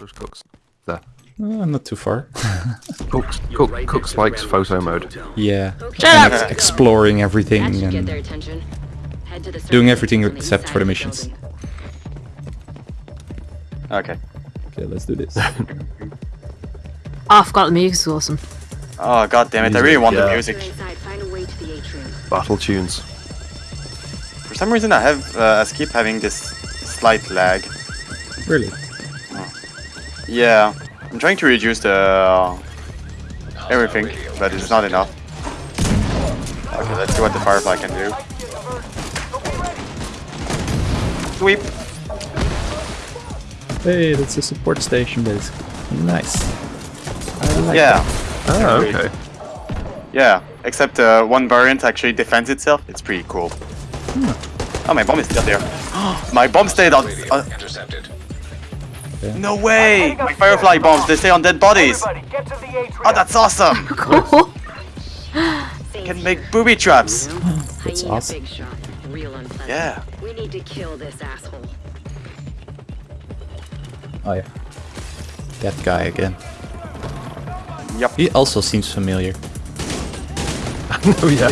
There's Cooks. There. Uh, not too far. Cooks, Cook, Cooks likes photo mode. yeah. Shut Ex- exploring everything That get their and attention. Head to the Doing everything except for the missions. building. Okay. Okay, let's do this. Oh, I forgot the music music's awesome. Oh god damn it! I really want the Yeah. music. You're inside, find a way to the atrium. Battle tunes. For some reason, I have uh, I keep having this slight lag. really? Yeah, I'm trying to reduce the uh, everything, but it's not enough. Okay, let's see what the Firefly can do. Sweep. Hey, that's a support station, basically. Nice. I like Yeah, Ah, Agreed. okay. yeah. Except uh, one variant actually defends itself. It's pretty cool. Oh, my bomb is still there. my bomb stayed on. Uh, no way! My Firefly bombs, they stay on dead bodies. Oh, that's awesome! Cool. Can make booby traps. That's awesome. big shot. Real unpleasant. Yeah. We need to kill this asshole. Oh yeah. That guy again. Yup. He also seems familiar. oh yeah.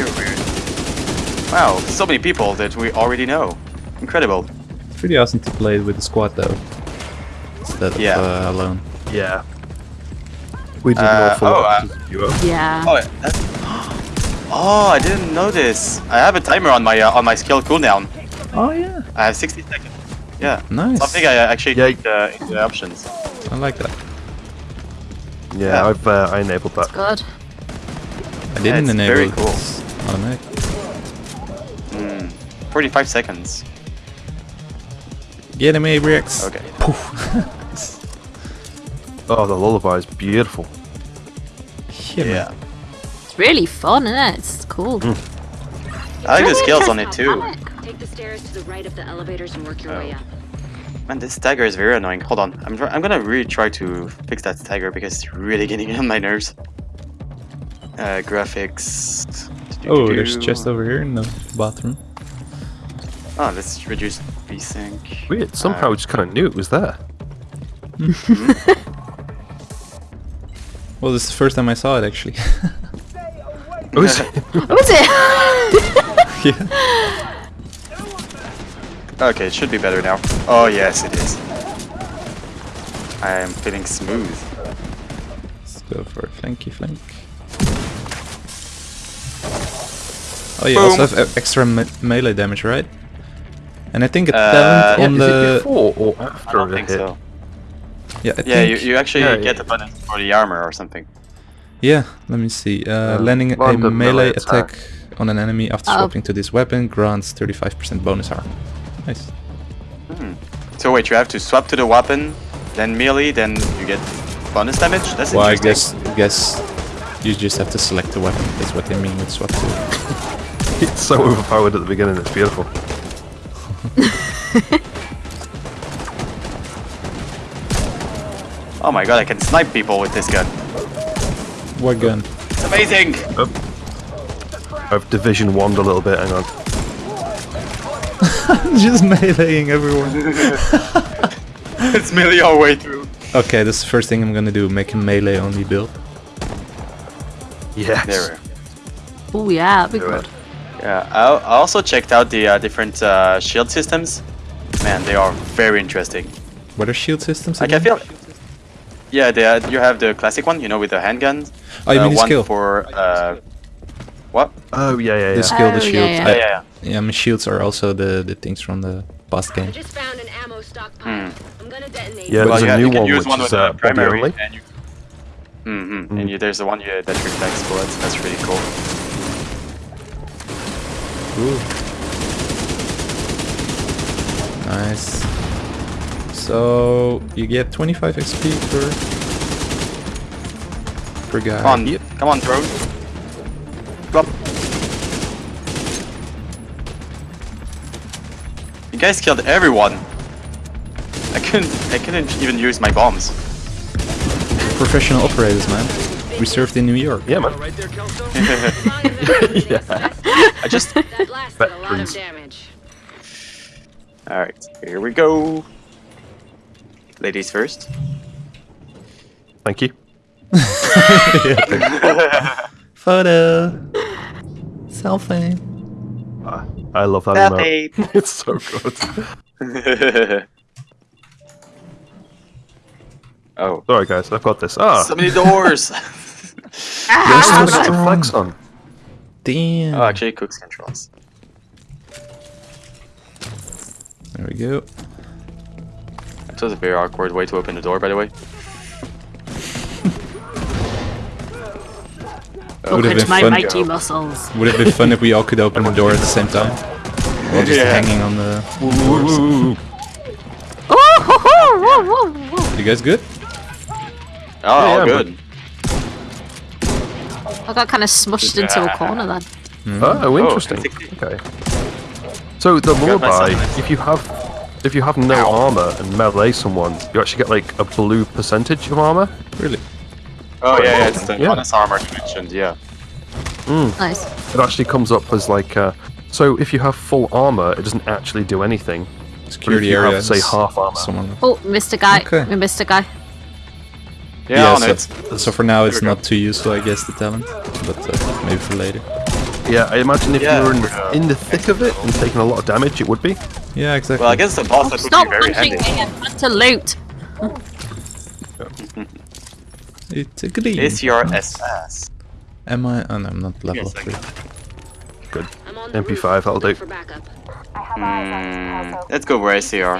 Wow, so many people that we already know. Incredible. It's pretty awesome to play with the squad though. Instead of Yeah. uh, alone. Yeah. We did Uh, an awful oh, uh, as a duo. Yeah. Oh, that's... oh, I didn't know this. I have a timer on my uh, on my skill cooldown. Oh yeah. I have 60 seconds. Yeah. Nice. Something I uh, actually Yeah. checked uh, in the options. I like that. Yeah, Yeah. I've uh, I enabled that. Good. I didn't it's enable very it. cool. It's automatic. Hmm. 45 seconds. Get him, Abrix. Okay. Oh, the lullaby is beautiful. Yeah. Yeah. It's really fun, isn't it? It's cool. I like the Really skills on it too. Take the stairs to the right of the elevators and work your way Oh. up. Man, this stagger is very annoying. Hold on. I'm, I'm gonna really try to fix that stagger because it's really getting on my nerves. Uh, graphics. Oh, there's a chest over here in the bathroom. Oh, let's reduce VSync. Weird. Somehow Uh, I just kind of knew it was there. Well, this is the first time I saw it actually. Oh, is it? What was it? yeah. Okay, it should be better now. Oh, yes, it is. I am feeling smooth. Let's go for a flanky flank. Oh, you also have extra me melee damage, right? And I think it's Uh, talent yeah, on is the it before or I after don't a think hit? so. Yeah, I Yeah, you, think- you actually Yeah, get yeah. a bonus for the armor or something. yeah. Let me see. Uh, Um, landing a melee melee attack attack. on an enemy after Oh. swapping to this weapon grants 35% bonus armor. Nice. Hmm. So wait, you have to swap to the weapon, then melee, then you get bonus damage? That's Well, I interesting. guess guess you just have to select the weapon. That's what they mean with swap to. It's so overpowered at the beginning. It's beautiful. Oh my god, I can snipe people with this gun. What gun? It's amazing! I've division one a little bit. Hang on. just meleeing everyone. it's melee all the way through. Okay, that's the first thing I'm gonna do. Make a melee only build. Yes. There. Oh yeah, that'd be good. Yeah, I, I also checked out the uh, different uh, shield systems. Man, they are very interesting. What are shield systems? Like I again? feel. Yeah, they are, you have the classic one, you know, with the handguns. Oh, you uh, mean the one skill? for uh, what? Oh yeah, yeah, yeah. The yeah. skill, the Oh, shield. yeah, Yeah, yeah. yeah, yeah. Yeah, my shields are also the, the things from the past I game. just found an ammo stockpile. Hmm. I'm gonna detonate. Yeah, it. there's you, a ha- new one use which one is with the uh, body primary, and you. Mm-hmm. Mm. And you, there's the one you, that reflects bullets. That's really cool. Ooh. Nice. So you get 25 XP per per guy. Come on, come on, drone. Drop. You guys killed everyone. I couldn't. I couldn't even use my bombs. Professional operators, man. We served in New York. Yeah, man. yeah. I just. That blasted a lot of damage. All right, here we go. Ladies first. Thank you. Photo. Selfie. I love that Selfie. emote. it's so good. oh. Sorry, guys, I've got this. Ah, So many doors! there's Ah, something to flex on. Damn. oh, actually, Cook's controls. There we go. That was a very awkward way to open the door, by the way. Would have Look at been my fun. mighty muscles. Would have been fun if we all could open the door at the same time. While just Yeah. hanging on the. Oh. You guys good? Oh, all yeah, good. I got kind of smushed into a corner then. Hmm? Oh, oh interesting. basically. Okay. So the Got lullaby, if you have if you have no armor and melee someone, you actually get like a blue percentage of armor. Really? Oh, yeah, yeah, it's the Yeah. bonus armor you mentioned, yeah. Nice. It actually comes up as like uh, so if you have full armor, it doesn't actually do anything. Security you have, area. say, half armor. Someone. Oh, Mr. Guy. Okay. We missed a guy. Yeah, on so, it. so for now it's not too useful, I guess, the talent. But uh, maybe for later. Yeah, I imagine if Yeah. you were in the, in the thick of it and taking a lot of damage, it would be. Yeah, exactly. Well, I guess the boss that would Stop be very punching me. I'm to loot. It's a green. Is your SS? Am I? Oh no, I'm not level Yes, three. Good. I'm on the MP5, roof. that'll do. For backup. I have eyes on Picasso. Hmm, let's go for ACR.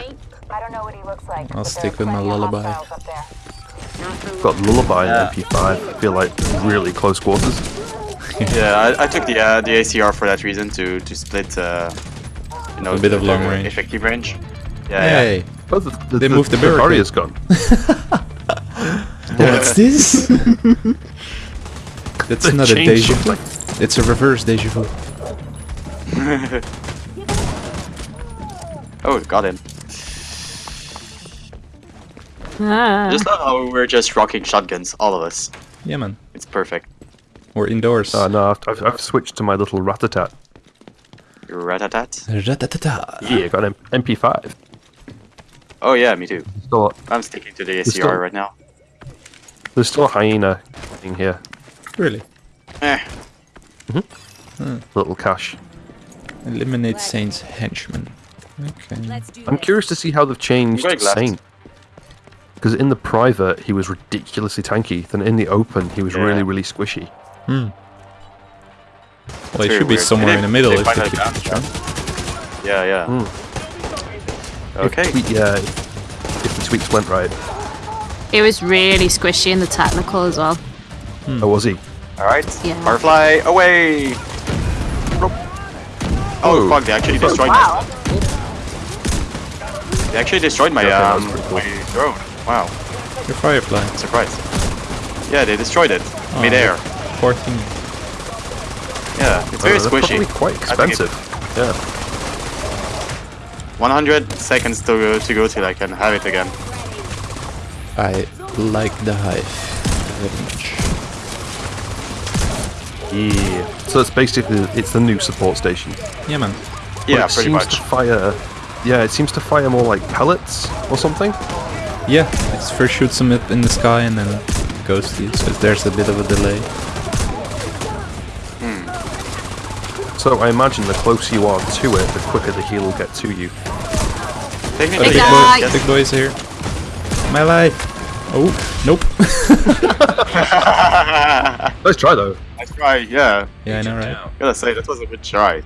I don't know what he looks like. I'll stick with my lullaby. hostiles up there. Not for Got lullaby Yeah. and MP5. I feel like really close quarters. Yeah, I, I took the uh, the ACR for that reason to to split, uh, you know, A bit of long range. effective range. Yeah, Hey, Oh, the, the, They moved the the barricade. barrier's gone. what's this? That's They not a changed deja vu. It's a reverse deja vu. oh, got him. Ah. Just love how we're just rocking shotguns, all of us. Yeah, man. It's perfect. We're indoors. Oh no, I've, I've, I've switched to my little ratatat. Ratatat. Ra-ta-ta-ta. Yeah, got an MP5. Oh yeah, me too. Still, I'm sticking to the It's ACR still- right now. there's still a hyena in here. Really? Eh. Mhm. Little cash. Eliminate Saint's henchman. Okay. I'm curious to see how they've changed. Saint. Because in the private, he was ridiculously tanky. Then in the open, he was Yeah. really, really squishy. Hmm. Well, it should weird. be somewhere they, in the middle if they keep the trend. Yeah, yeah. Mm. Okay. If tweet, yeah, if the tweaks went right. It was really squishy in the technical as well. Hmm. Oh, was he? Alright. Yeah. Barfly away! Oh, oh fuck, they actually destroyed wow. my... They actually destroyed my, yeah, um, cool. my drone. Wow. Your firefly. Surprise. Yeah, they destroyed it. Oh, midair. Yeah. 14. Yeah, it's very oh, squishy. quite expensive. Yeah. 100 seconds to go, to go till I can have it again. I like the hive very much. Yeah. So it's basically it's the new support station. Yeah, man. But yeah, it pretty seems much. To fire, yeah, it seems to fire more like pellets or something. Yeah, it first shoots them up in the sky and then goes to you, so there's a bit of a delay. So I imagine the closer you are to it, the quicker the heal will get to you. Technically, Big Big guy. boy, big boy's here. My life. Oh, nope. Let's try though. Nice try, yeah. yeah, I know, right? I Gotta say, that was a good try.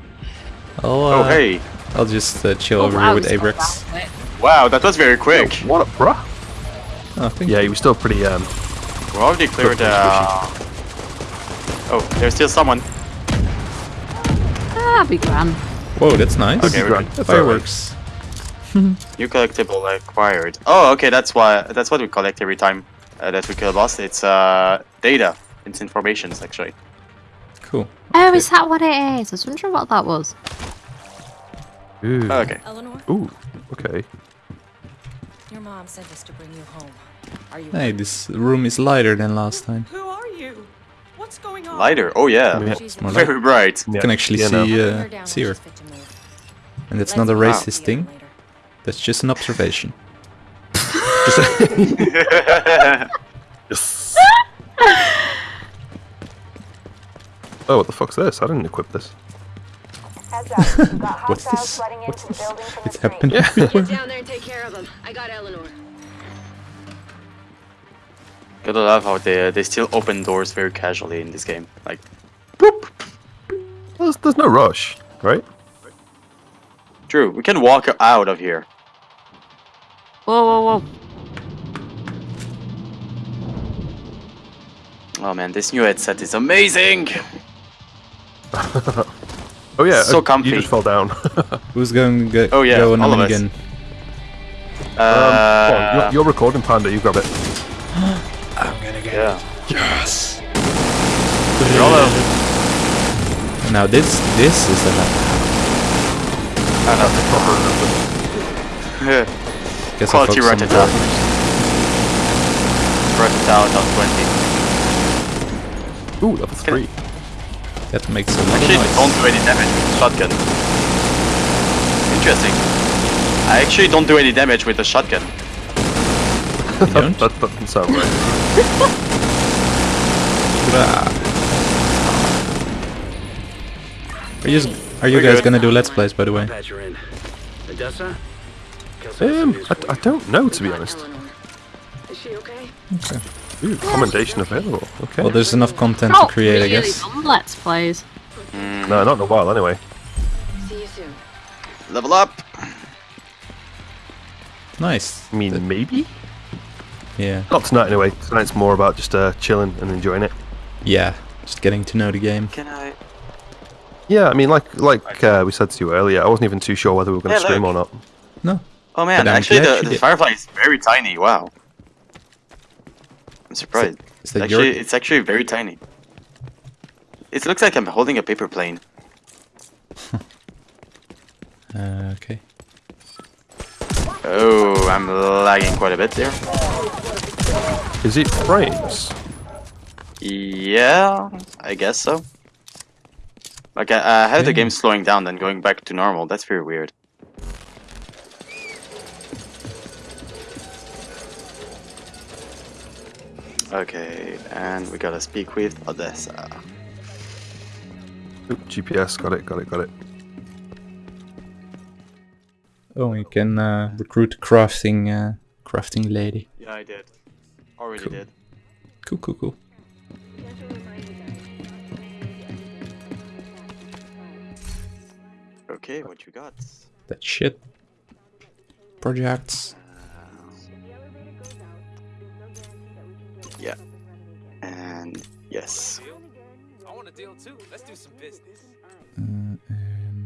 I'll, uh, Oh, hey. I'll just uh, chill Oh, over wow, here with it's not Abrix. Wow, that was very quick. What up, bruh? Oh, thank Yeah, you. he was still pretty. Um, We're already cleared Pretty uh... Oh, there's still someone. Ah, be grand. Whoa, that's nice. Okay, we're grand. good. Fireworks. New collectible acquired. Oh, okay, that's why. That's what we collect every time uh, that we kill a boss. It's uh data. It's informations actually. Cool. Oh, is that what it is? I was wondering what that was. Ooh. Oh, okay. Eleanor, Ooh. Okay. your mom sent us to bring you home. Are you Hey, this room is lighter than last time. Who are you? What's going on? Lighter. Oh yeah. yeah Very bright. You yeah. can actually yeah, see no. uh, see her. And it's not a racist wow. thing. That's just an observation. oh, what the fuck's this? I didn't equip this. What's this? What's this? It's happened. Yeah. Get down there and take care of them. I got Eleanor. Gotta love how they they still open doors very casually in this game. Like, boop. There's, there's no rush, right? True, we can walk out of here. Whoa, whoa, whoa. Oh man, this new headset is amazing. Oh yeah, So uh, comfy. You just fell down. Who's going to go, Oh, yeah, go on all a of us. minigun? um, on, Uh, you're, you're recording, Panda. You grab it. Yeah. Yes. Yolo. Now this this is a Yeah. guess I Quality focus on Ratata. the- Ratata down 20. Ooh, level three. That makes a lot of Actually, noise. don't do any damage with the shotgun. Interesting. I actually don't do any damage with the shotgun. You don't? That doesn't sound right. Are you, are you We're guys good. gonna do let's plays by the way? Patch her in. Odessa? Um, I, I don't know to be honest. Is she okay? Ooh, commendation available. Okay. Well, there's enough content Not to create, I guess. Let's plays. no, not in a while anyway. See you soon. Level up. Nice. I mean, Th- maybe. Yeah. Not tonight anyway. Tonight's more about just uh, chilling and enjoying it. Yeah. Just getting to know the game. Can I? Yeah, I mean, like like uh, we said to you earlier, I wasn't even too sure whether we were going to Yeah, stream look. or not. No. Oh man, But actually the, the firefly is very tiny. Wow. I'm surprised. Is that actually, your? it's actually very tiny. It looks like I'm holding a paper plane. Uh, okay. Oh, I'm lagging quite a bit there. Is it frames? Yeah, I guess so. Like I, I had the game slowing down then going back to normal. That's very weird. Okay, and we gotta speak with Odessa. Ooh, GPS, got it, got it, got it. Oh, you can uh, recruit crafting uh, crafting lady. Yeah, I did. Already Cool. did. Cool, cool, cool. Okay, what you got? That shit. Projects. Yeah. And yes, I want a deal too. Let's do some business. Uh, and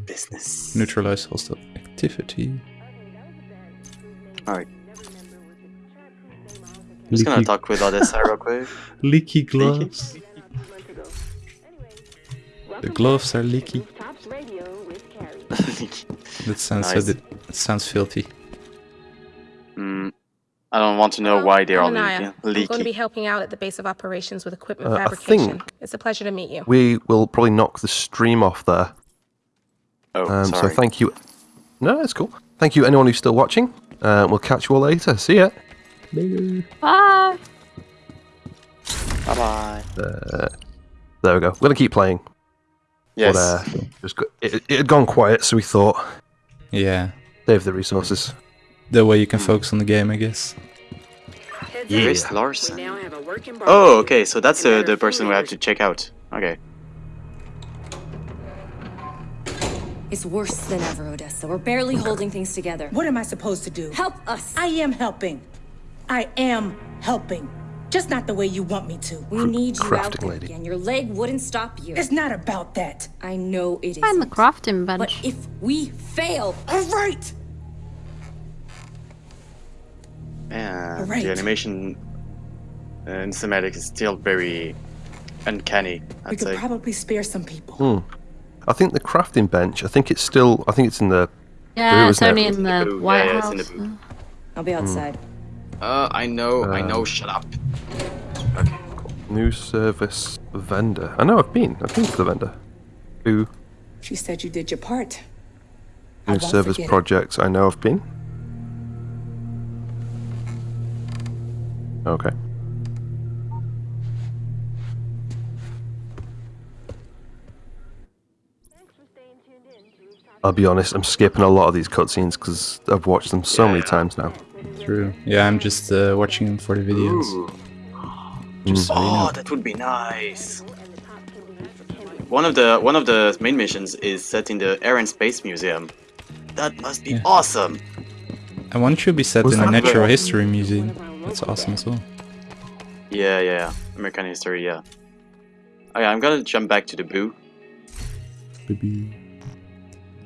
business. neutralize hostile activity. Alright. I'm just gonna talk with Odessa real quick. Leaky gloves. The gloves are leaky. That sounds so Nice. di- that sounds filthy. mm, I don't want to know why they're all Anaya. leaky. I'm going to be helping out at the base of operations with equipment Uh, I fabrication. think- It's a pleasure to meet you. We will probably knock the stream off there. Oh, Um, so thank you. No, it's cool. Thank you, anyone who's still watching. Uh, we'll catch you all later. See ya. Bye. Bye bye. Uh, there we go. We're gonna keep playing. Yes. But uh, just go- it, it had gone quiet, so we thought Yeah. save the resources. That way you can focus on the game, I guess. Heads Yeah. Where's. Larson? We now have a working Oh, okay. So that's And uh, the person we have to check out. Okay. It's worse than ever, Odessa. We're barely holding things together. What am I supposed to do? Help us! I am helping. I am helping. Just not the way you want me to. we need you out there lady. again. Your leg wouldn't stop you. It's not about that. I know it Find the isn't. But if we fail, All right. And Alright. the animation uh, in cinematic is still very uncanny. We I'd could say. probably spare some people. Hmm. I think the crafting bench. I think it's still. I think it's in the. yeah, Ooh, it's isn't it? only in in the the. White Yeah, yeah, it's in House. the booth. I'll be outside. Uh, I know. I Uh, know. Shut up. Okay. Cool. New service vendor. I know I've been. I've been to the vendor. New, She said you did your part. New service forget it. projects. I know I've been. Okay. I'll be honest, I'm skipping a lot of these cutscenes because I've watched them so many times now. True. Yeah, I'm just uh, watching them for the videos. Just so Oh, that would be nice. One of the one of the main missions is set in the Air and Space Museum. That must be Yeah. awesome. And one should be set Was in a natural the- history museum. That's awesome as well. Yeah, yeah, American history. Yeah. Okay, I'm gonna jump back to the boo. Baby.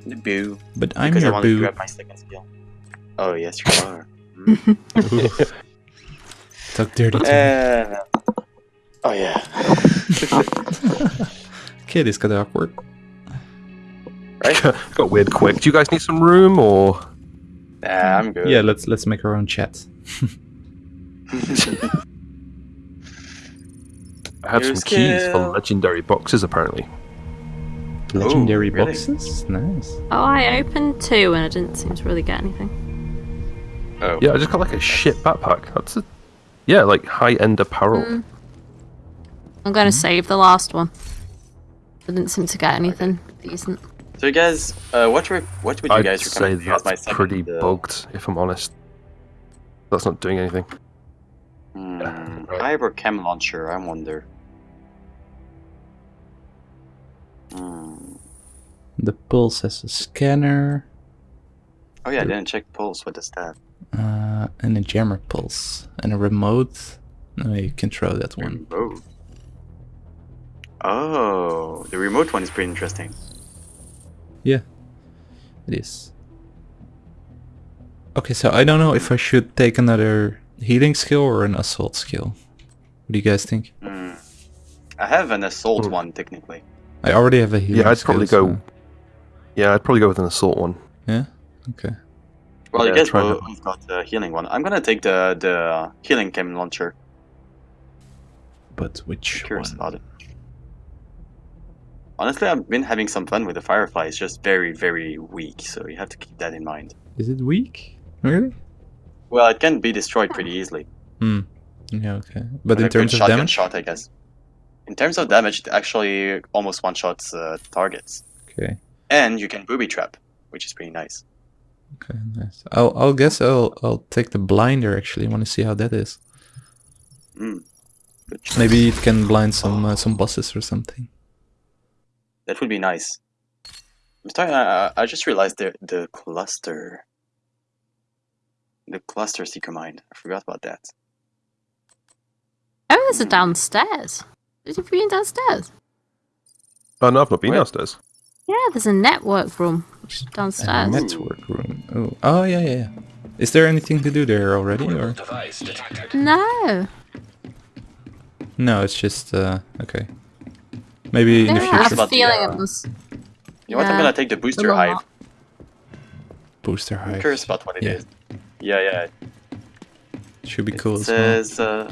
The boo. But I'm because I your want to boo. grab my second skill. Oh yes, you are. Talk dirty to me. Uh, oh yeah. Kid is kind of awkward. right? Got weird quick. Do you guys need some room or? Nah, I'm good. Yeah, let's let's make our own chat. I have some Here's keys for legendary boxes apparently. Legendary really? boxes? Nice. Oh, I opened two and I didn't seem to really get anything. Oh. Yeah, I just got like a shit backpack. That's a yeah, like high end apparel. Mm. I'm going to save the last one. I didn't seem to get anything decent. So you guys, uh, what re- what would you I'd guys say recommend as my that's second? pretty uh, bugged, if I'm honest. That's not doing anything. Hmm, right. Hive or chem launcher? I wonder. Hmm. The pulse has a scanner Oh yeah, I didn't check pulse. What does that? uh, and a jammer pulse and a remote. No, you can throw that one. Remote. Oh, the remote one is pretty interesting. Yeah, it is. Okay, so I don't know if I should take another healing skill or an assault skill. What do you guys think? Hmm. I have an assault Hmm. one technically. I already have a healing Yeah, I'd skill, probably so- go. Yeah, I'd probably go with an assault one. Yeah? Okay. Well, Yeah, you guys try both that. got the healing one. I'm gonna take the the healing cannon launcher. But which Curious one? about it. Honestly, I've been having some fun with the firefly. It's just very, very weak, so you have to keep that in mind. Is it weak? Really? Well, it can be destroyed pretty easily. Hmm. Yeah, okay. But With in a good terms of damage? shot, I guess. In terms of damage, it actually almost one shots uh, targets, Okay. And you can booby trap, which is pretty nice. Okay, nice. I'll I'll guess I'll I'll take the blinder actually. I want to see how that is. Mm. Maybe it can blind some uh, some bosses or something. that would be nice. I'm starting. I, I just realized the the cluster, the cluster seeker mine. I forgot about that. Oh, there's a downstairs. Did you been downstairs? Oh no, I've not been Wait. Downstairs. Yeah, there's a network room which is A downstairs. network room. Oh, oh yeah, yeah. yeah. Is there anything to do there already, or No. no? It's just uh okay. Maybe in the Yeah, I future. have a feeling uh, it was. You know what? I'm gonna take the booster Little hive. lot. Booster I'm curious about what it Yeah. is. Yeah, yeah. Should be It cool as well. says uh,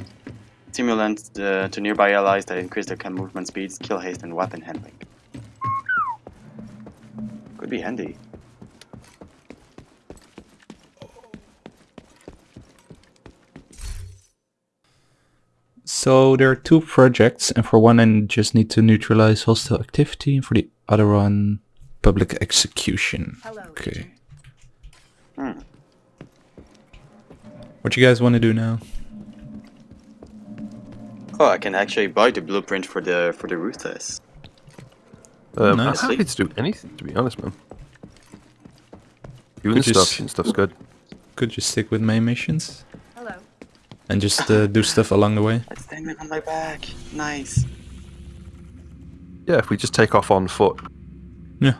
stimulant uh, to nearby allies that increase their chem movement speed, skill haste, and weapon handling. Could be handy. So there are two projects, and for one I just need to neutralize hostile activity, and for the other one, public execution. Okay. Hmm. What you guys want to do now? Oh, I can actually buy the blueprint for the for the ruthless. Um, Nice. I'm happy to do anything, to be honest, man. Doing Could stuff, s- shooting stuff's good. Could you stick with main missions Hello. and just uh, do stuff along the way? It's standing on my back. Nice. Yeah, if we just take off on foot Yeah.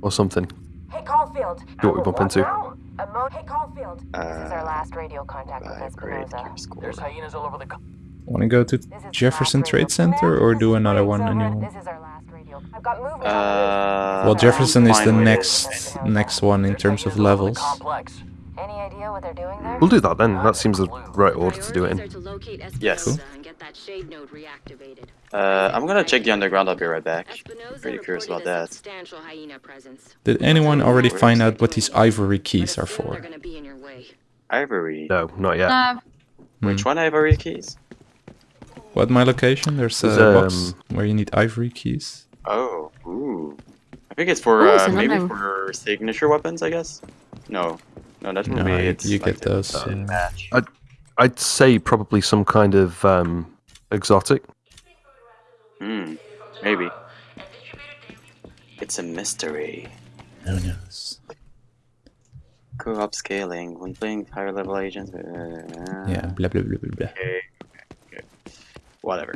or something. Hey, Caulfield. Do what we bump into. now? A mo- hey, Caulfield. this is our Uh, last radio contact with Vibrate Espinosa. There's hyenas all over the. Co- Want to go to This Jefferson Trade Center or this do is another Briggs, one? A Uh, Well, Jefferson is the next next one in terms of hyenas all over the levels. Any idea what they're doing there? We'll do that then. That seems the right order to do it in. Yes. Cool. and get that shade node reactivated. Uh, I'm gonna check the underground. I'll be right back. Espinosa Pretty curious about that. substantial hyena presence. Did anyone already find out what these ivory keys are for? They're gonna be in your way. Ivory. No, not yet. No. Which one ivory keys? What my location? There's a There's, box um, where you need ivory keys. Oh, ooh. I think it's for Ooh, uh, it's an maybe unknown. for signature weapons, I guess. No, no, that would No, be you- it's you like get those, the yeah. match. I'd, I'd say probably some kind of um, exotic. Hmm, maybe. It's a mystery. Who knows? Co-op scaling when playing higher level agents. Uh, Yeah, blah blah blah blah blah. Okay. okay. Whatever.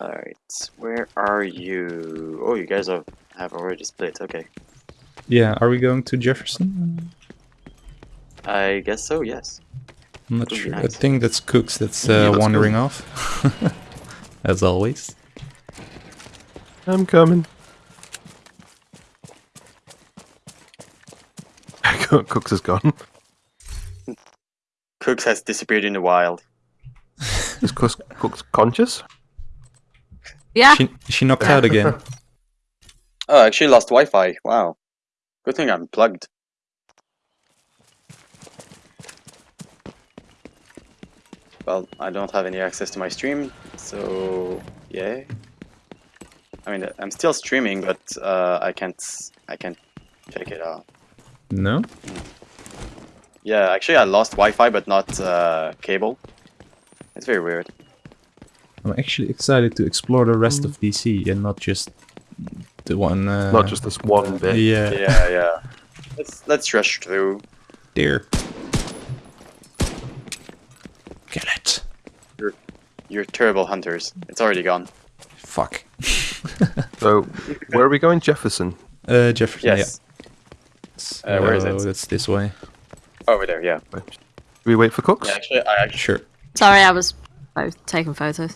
Alright, where are you? Oh, you guys have, have already split, okay. Yeah, are we going to Jefferson? I guess so, yes. I'm not Would be sure. I think that's Cooks that's uh, let's go. wandering off. As always. I'm coming. Cooks is gone. Cooks has disappeared in the wild. Is Cooks, Cooks conscious? Yeah. She, she knocked out again. Oh, I actually lost Wi-Fi. Wow. Good thing I'm plugged. Well, I don't have any access to my stream, so yeah. I mean, I'm still streaming, but uh, I can't. I can't check it out. No? Yeah, actually, I lost Wi-Fi, but not uh, cable. It's very weird. I'm actually excited to explore the rest of DC and not just the one. Uh, Not just this one bit. Yeah. Yeah, yeah. Let's let's rush through. There. Get it. You're you're terrible hunters. It's already gone. Fuck. So, where are we going? Jefferson. Uh, Jefferson. Yes. Yeah. Uh, where is So it? That's this way. Over there. Yeah. Do we wait for Cooks? Yeah. Actually, I actually. Sure. Sorry, I was both taking photos.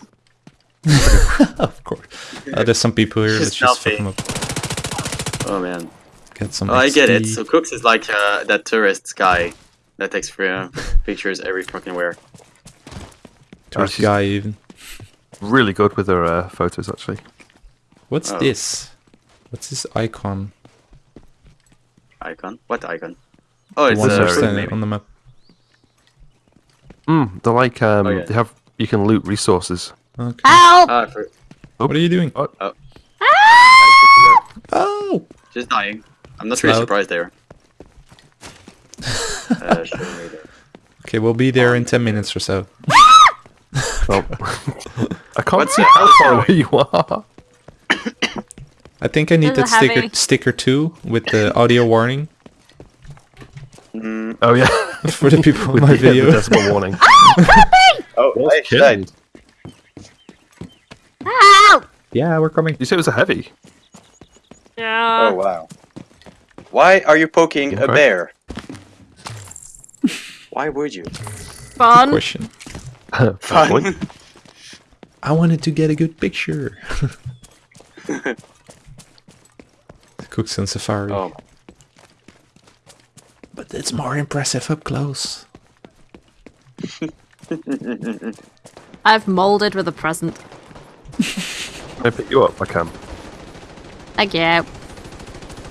of course. Uh, there's some people here. Let's Just just fuck them up. Oh man. Get some. Oh, I get it. So Cooks is like uh, that tourist guy that takes free, uh, pictures every fucking where. Tourist she's- guy even. Really good with her uh, photos, actually. What's Oh. this? What's this icon? Icon? What icon? Oh, The it's one that's sorry, maybe. on the map. Mm, they're like um, Oh, yeah. they have you can loot resources. Okay. Help! Ah, for, What are you doing? Oh, Oh! oh just dying. I'm not really surprised there. uh, show me there. Okay, we'll be there in 10 minutes or so. oh. I can't What's see how far away you are. I think I need There's that sticker heavy. sticker too with the audio warning Mm, Oh yeah, for the people on with my the, uh, video. the decimal warning. Oh, Well I died. killed. Help! yeah, we're coming. You say it was a heavy? Yeah. Oh wow. Why are you poking a Okay. bear? Why would you? Fun. Question. Fair point. I wanted to get a good picture. Cooks on Safari. Oh, But it's more impressive up close. I've molded with a present. Can I pick you up? I can. Thank you.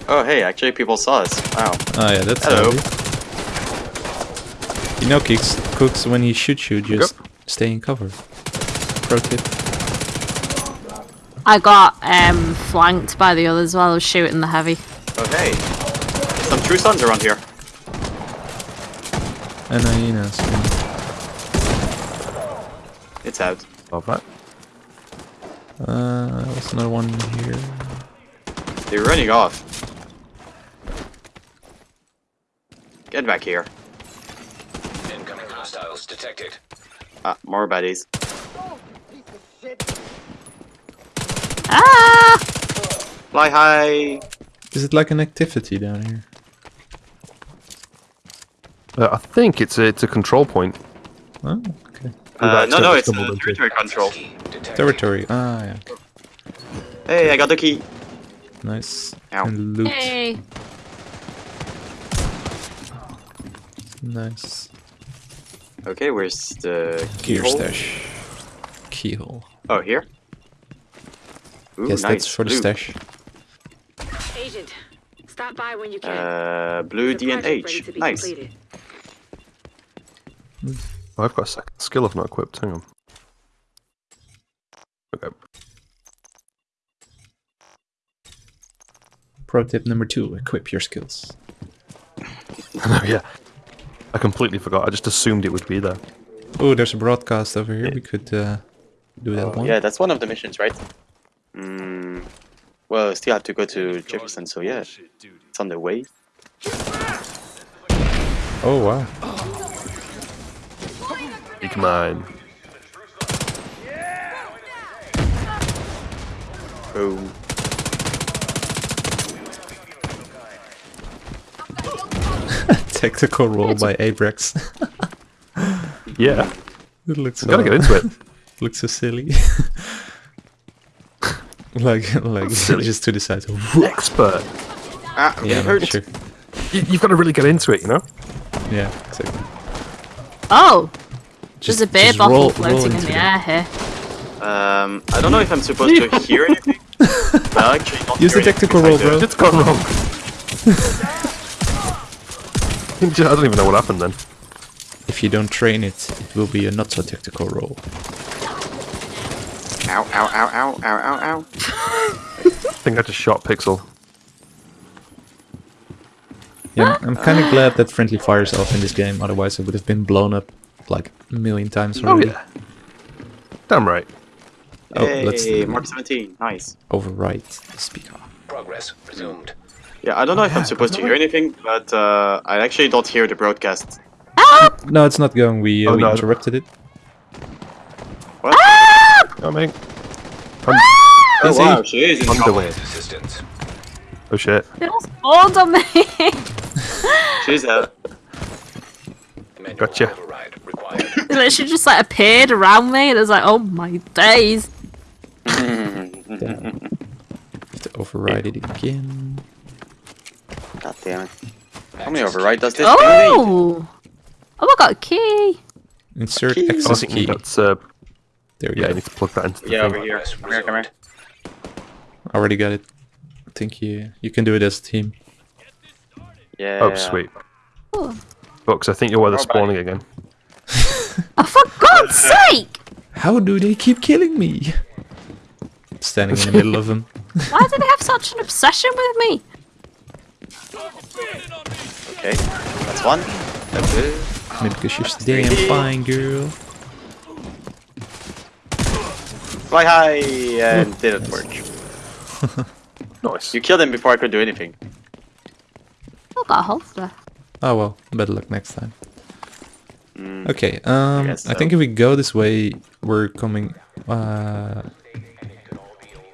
oh, hey, actually, people saw us. Wow. Oh yeah, that's Hello. handy. You know, Cooks, Cooks, when he shoots you, just stay in cover. Pro tip. I got um flanked by the others while I was shooting the heavy. Oh, hey. Some true sons around here. And you know, so It's out. Love that. uh, what's another one here? They're running off. Get back here. Incoming hostiles detected. Ah, more baddies. Ah! Fly high. Is it like an activity down here? Uh, I think it's a, it's a control point. Oh, okay. Uh, no, no, it's uh, stumbled into it. territory control. Territory. Ah, yeah. Hey, I got the key. Nice. Ow. And loot. Hey. Nice. Okay, where's the Gear keyhole? stash. Keyhole. Oh, here. Ooh, Yes, nice. that's for the Blue. stash. Agent, stop by when you can. Uh, blue The D and H. Nice. Completed. Oh, I've got a second skill I've not equipped. Hang on. Okay. Pro tip number two: equip your skills. no, yeah. I completely forgot. I just assumed it would be there. Oh, there's a broadcast over here. We could uh, do that Oh, one. yeah, that's one of the missions, right? Mm, well, still have to go to Jefferson, so yeah, it's on the way. Oh wow. Big mine. Boom. Tactical roll by Abrax. Yeah. it looks. You gotta so- get into it. looks so silly. like, like silly. just to the side. Expert. Ah, Yeah, it hurt. sure. You, you've got to really get into it, you know? Yeah, exactly. Oh, Just, there's a beer bottle roll- roll floating in the them. air here. Um, I don't know if I'm supposed to hear anything. I actually don't Use hear the anything tactical if roll, bro. It's gone wrong. I don't even know what happened then. If you don't train it, it will be a not so tactical roll. Ow, ow, ow, ow, ow, ow, ow. I think I just shot Pixel. Yeah, I'm kind of glad that friendly fires off in this game. Otherwise, it would have been blown up like a million times Oh, already. yeah. Damn right. Oh, let's Hey, Mark 17, nice. overwrite the speaker. Progress resumed. Yeah, I don't know if I'm supposed to hear anything, but uh, I actually don't hear the broadcast. No, it's not going. We, uh, Oh, we no. interrupted it. What? Coming. Oh Busy. wow, she is in On the trouble. Assistance. Oh shit. It all spawned on me. She's uh, Manual Gotcha. override required. it literally just like appeared around me, and it was like, oh my days. Have to override it again. God damn it. How many override does this thing need? Oh, oh, I got a key. Insert Key. I access think key. that's uh There we yeah, go. I need to plug that into the Yeah, thing. over here. Come here, come here. Already got it. I think you you can do it as a team. Yeah. Oh sweet. Books, I think you're where they're Oh, spawning again. oh for God's sake! How do they keep killing me? Standing in the middle of them. Why do they have such an obsession with me? Okay, that's one. That's it. Maybe because you're so damn fine, girl. Fly high and didn't work. Nice. You killed him before I could do anything. I got a holster. Oh well, better luck next time. Mm, Okay, um, I, guess think if we go this way, we're coming. Uh,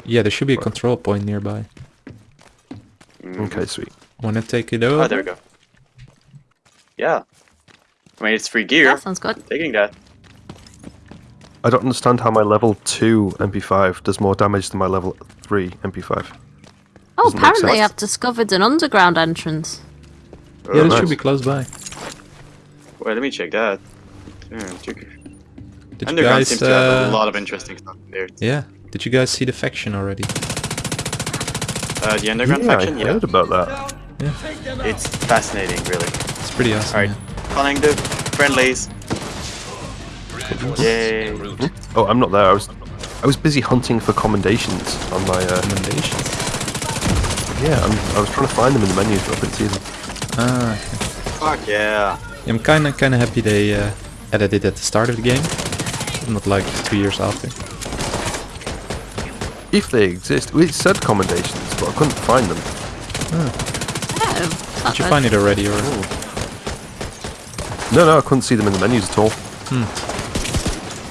yeah, there should be a control point nearby. Okay, sweet. Wanna take it over? Oh, there we go. Yeah. I mean, it's free gear. That sounds good. Taking that. I don't understand how my level 2 MP5 does more damage than my level 3 MP5. Oh, Doesn't apparently. I've discovered an underground entrance. Yeah, that nice. should be close by. Wait, let me check that. Yeah, check. Did you Underground guys? seems to have a Uh, lot of interesting stuff in there. yeah. Did you guys see the faction already? Uh, the underground yeah, faction, I yeah. heard about that. Yeah. It's fascinating, really. It's pretty awesome. Alright, calling the friendlies. Yay. Oh, I'm not there. I was I was busy hunting for commendations on my uh, Recommendations. yeah, I'm, I was trying to find them in the menu, but I couldn't see them. Ah, okay. Fuck yeah. I'm kinda kinda happy they uh, added it at the start of the game, not like two years after. If they exist, we said commendations, but I couldn't find them. Oh, Did you find it already, or No, no, I couldn't see them in the menus at all.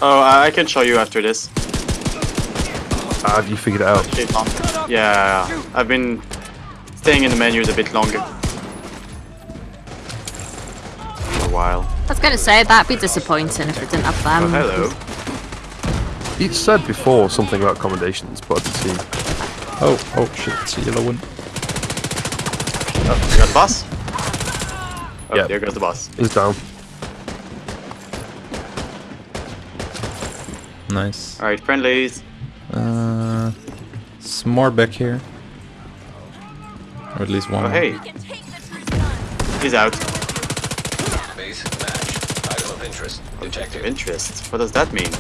Oh, I I can show you after this. Ah, have you figured it out? Yeah, I've been staying in the menus a bit longer. A while. I was gonna say that'd be disappointing if it didn't have them. Oh, hello. It said before something about commendations, but I didn't see. oh oh shit, it's a yellow one. Oh, you got the boss? Oh, Yeah. there goes the boss. It's down. Nice. Alright, friendlies. Uh, some more back here, or at least one. Oh, hey. He's out. Base match. Item of interest detected. Interest. What does that mean?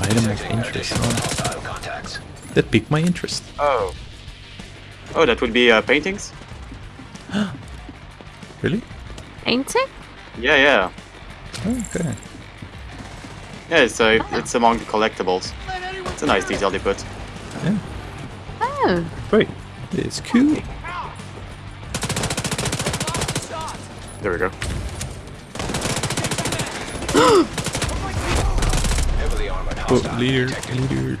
Item of interest. Oh, that piqued my interest. Oh. Oh, that would be uh, paintings? Really? Painting? Yeah, yeah. Okay. Yeah, it's, uh, it's among the collectibles. It's a nice detail they put. Yeah. Oh. Great. It's cool. There we go. Heavily armored Oh, hostile leader, detected. leader.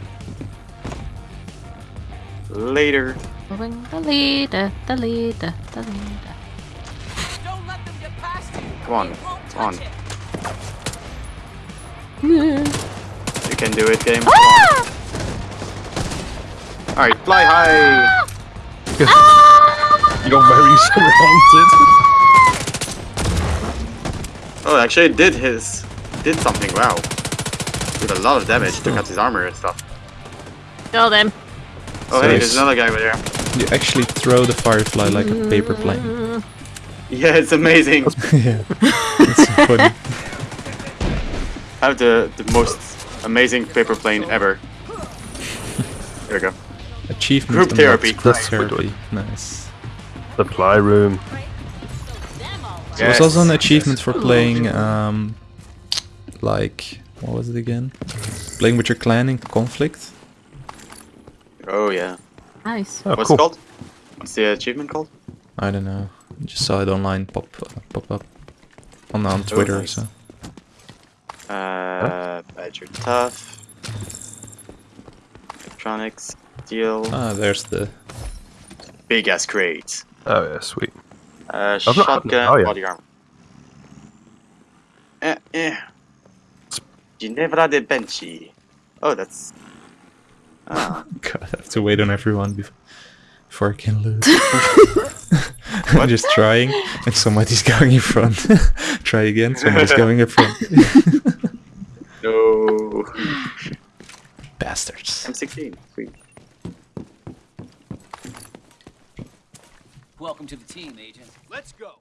Later. Following the leader, the leader, the leader. Come on. Come on. You can do it, game. Ah! Come on. Alright, fly high! Ah! You're very surrounded. Oh, actually it did his... did something, wow. Did a lot of damage, took out his armor and stuff. Killed them. Oh So hey, there's another guy over there. You actually throw the firefly like a paper plane. Yeah, it's amazing. yeah. It's funny. I have the, the most amazing paper plane ever. There we go. Achievement Group therapy. Group therapy. Nice. Supply room. There was also an Yes, achievement for playing, um, like, what was it again? Playing with your clan in conflict. Oh yeah. Nice. Oh, What's cool. it called? What's the achievement called? I don't know. Just saw it online pop uh, pop up on on Twitter. nice. So Uh, Badger Tough. Electronics. deal. ah, there's the Big ass crate. Oh yeah, sweet. Uh, I've not- shotgun. oh, yeah. Body armor. Eh, eh. Ginevra de Benci. Oh, that's. Ah. God. I have to wait on everyone before before I can loot. I'm just trying, and somebody's going in front. Try again. Somebody's going in front. no. Bastards. M16. Sweet. Welcome to the team, Agent. Let's go.